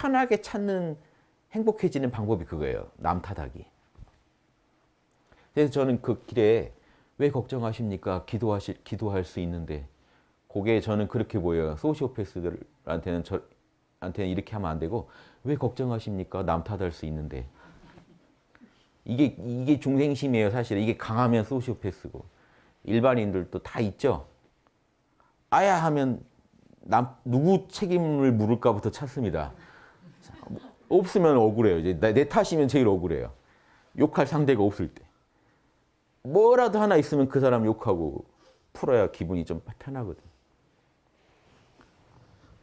편하게 찾는 행복해지는 방법이 그거예요. 남 탓하기. 그래서 저는 그 길에 왜 걱정하십니까? 기도하실 기도할 수 있는데 그게 저는 그렇게 보여요. 소시오패스들한테는 저 한테는 이렇게 하면 안 되고 왜 걱정하십니까? 남 탓할 수 있는데 이게 이게 중생심이에요. 사실 이게 강하면 소시오패스고 일반인들도 다 있죠. 아야 하면 남 누구 책임을 물을까부터 찾습니다. 없으면 억울해요. 이제 내 탓이면 제일 억울해요. 욕할 상대가 없을 때. 뭐라도 하나 있으면 그 사람 욕하고 풀어야 기분이 좀 편하거든.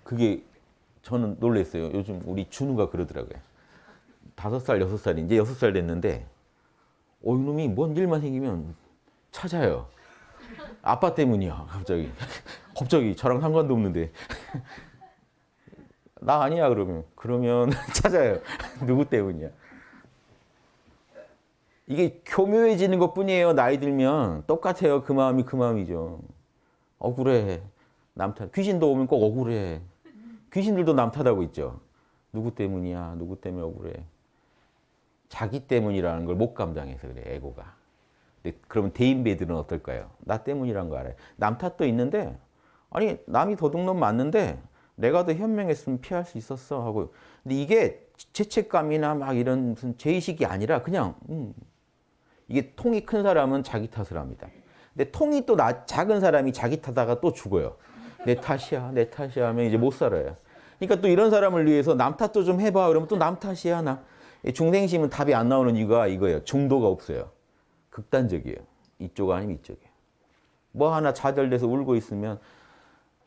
그게 저는 놀랐어요. 요즘 우리 준우가 그러더라고요. 다섯 살, 여섯 살이 이제 여섯 살 됐는데 어, 이놈이 뭔 일만 생기면 찾아요. 아빠 때문이야, 갑자기. 갑자기 저랑 상관도 없는데. 나 아니야, 그러면. 그러면 찾아요. 누구 때문이야. 이게 교묘해지는 것 뿐이에요. 나이 들면. 똑같아요. 그 마음이 그 마음이죠. 억울해. 남 탓. 귀신도 오면 꼭 억울해. 귀신들도 남 탓하고 있죠. 누구 때문이야. 누구 때문에 억울해. 자기 때문이라는 걸 못 감당해서 그래, 에고가. 그러면 대인배들은 어떨까요? 나 때문이란 거 알아요. 남 탓도 있는데, 아니, 남이 도둑놈 맞는데, 내가 더 현명했으면 피할 수 있었어 하고. 근데 이게 죄책감이나 막 이런 무슨 죄의식이 아니라 그냥, 음. 이게 통이 큰 사람은 자기 탓을 합니다. 근데 통이 또 나, 작은 사람이 자기 탓하다가 또 죽어요. 내 탓이야, 내 탓이야 하면 이제 못 살아요. 그러니까 또 이런 사람을 위해서 남 탓도 좀 해봐. 그러면 또 남 탓이야, 나. 중생심은 답이 안 나오는 이유가 이거예요. 중도가 없어요. 극단적이에요. 이쪽 아니면 이쪽이에요. 뭐 하나 좌절돼서 울고 있으면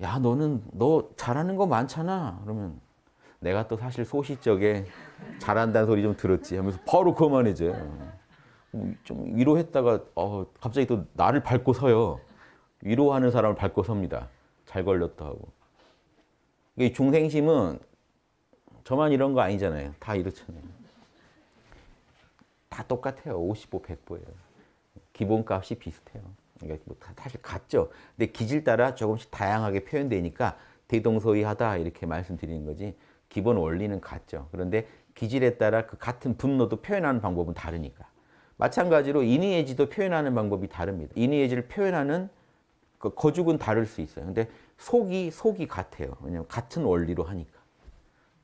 야 너는 너 잘하는 거 많잖아. 그러면 내가 또 사실 소시적에 잘한다는 소리 좀 들었지 하면서 바로 그만해져요. 좀 위로했다가 어, 갑자기 또 나를 밟고 서요. 위로하는 사람을 밟고 섭니다. 잘 걸렸다 하고. 이 중생심은 저만 이런 거 아니잖아요. 다 이렇잖아요. 다 똑같아요. 55, 100보예요. 기본값이 비슷해요. 그러니까 뭐 사실 같죠. 근데 기질 따라 조금씩 다양하게 표현되니까 대동소이하다 이렇게 말씀드리는 거지 기본 원리는 같죠. 그런데 기질에 따라 그 같은 분노도 표현하는 방법은 다르니까. 마찬가지로 인의예지도 표현하는 방법이 다릅니다. 인의예지를 표현하는 그 거죽은 다를 수 있어요. 근데 속이 속이 같아요. 왜냐하면 같은 원리로 하니까.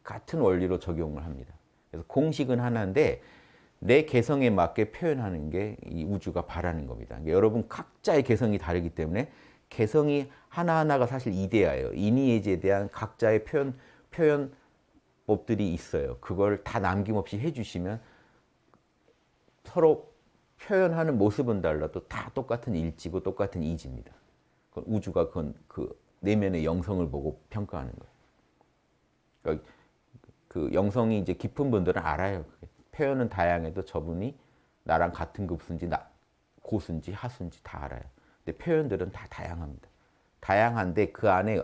같은 원리로 적용을 합니다. 그래서 공식은 하나인데 내 개성에 맞게 표현하는 게 이 우주가 바라는 겁니다. 그러니까 여러분 각자의 개성이 다르기 때문에 개성이 하나하나가 사실 이데아예요. 인의예지에 대한 각자의 표현, 표현법들이 있어요. 그걸 다 남김없이 해주시면 서로 표현하는 모습은 달라도 다 똑같은 일지고 똑같은 이지입니다. 우주가 그건 그 내면의 영성을 보고 평가하는 거예요. 그러니까 그 영성이 이제 깊은 분들은 알아요. 표현은 다양해도 저분이 나랑 같은 급수인지 나, 고수인지 하수인지 다 알아요. 근데 표현들은 다 다양합니다. 다양한데 그 안에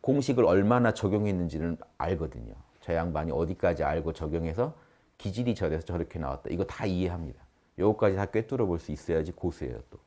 공식을 얼마나 적용했는지는 알거든요. 저 양반이 어디까지 알고 적용해서 기질이 저래서 저렇게 나왔다. 이거 다 이해합니다. 요거까지 다 꿰뚫어 볼 수 있어야지 고수예요 또.